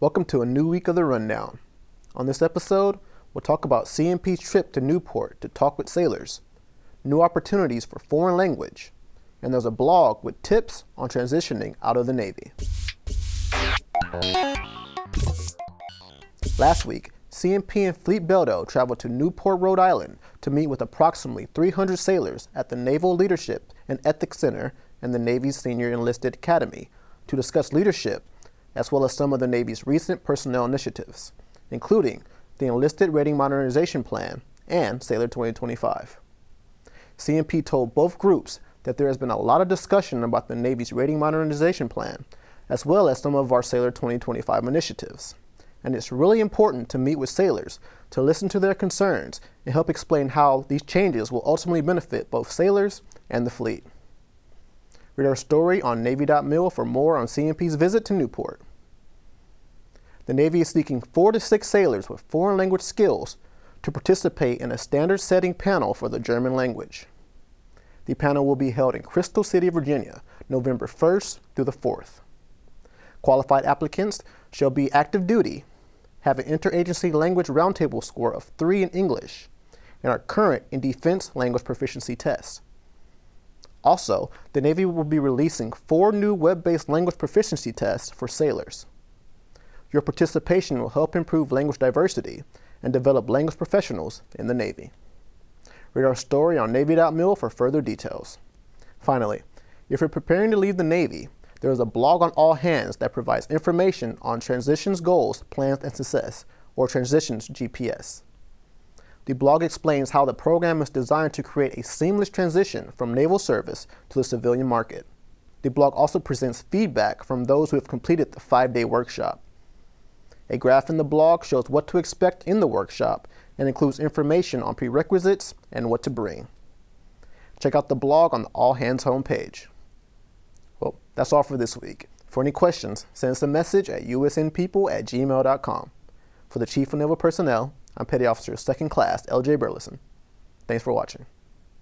Welcome to a new week of the Rundown. On this episode, we'll talk about CNP's trip to Newport to talk with sailors, new opportunities for foreign language, and there's a blog with tips on transitioning out of the Navy. Last week, CNP and Fleet Beldo traveled to Newport, Rhode Island to meet with approximately 300 sailors at the Naval Leadership and Ethics Center and the Navy's Senior Enlisted Academy to discuss leadership as well as some of the Navy's recent personnel initiatives, including the Enlisted Rating Modernization Plan and Sailor 2025. CNP told both groups that there has been a lot of discussion about the Navy's Rating Modernization Plan, as well as some of our Sailor 2025 initiatives. And it's really important to meet with sailors to listen to their concerns and help explain how these changes will ultimately benefit both sailors and the fleet. Read our story on Navy.mil for more on CNP's visit to Newport. The Navy is seeking four to six sailors with foreign language skills to participate in a standard setting panel for the German language. The panel will be held in Crystal City, Virginia, November 1st through the 4th. Qualified applicants shall be active duty, have an interagency language roundtable score of 3 in English, and are current in defense language proficiency tests. Also, the Navy will be releasing four new web-based language proficiency tests for sailors. Your participation will help improve language diversity and develop language professionals in the Navy. Read our story on Navy.mil for further details. Finally, if you're preparing to leave the Navy, there is a blog on All Hands that provides information on transitions goals, plans, and success, or transitions GPS. The blog explains how the program is designed to create a seamless transition from naval service to the civilian market. The blog also presents feedback from those who have completed the five-day workshop. A graph in the blog shows what to expect in the workshop and includes information on prerequisites and what to bring. Check out the blog on the All Hands homepage. Well, that's all for this week. For any questions, send us a message at usnpeople at gmail.com. For the Chief of Naval Personnel, I'm Petty Officer 2nd Class L.J. Burleson. Thanks for watching.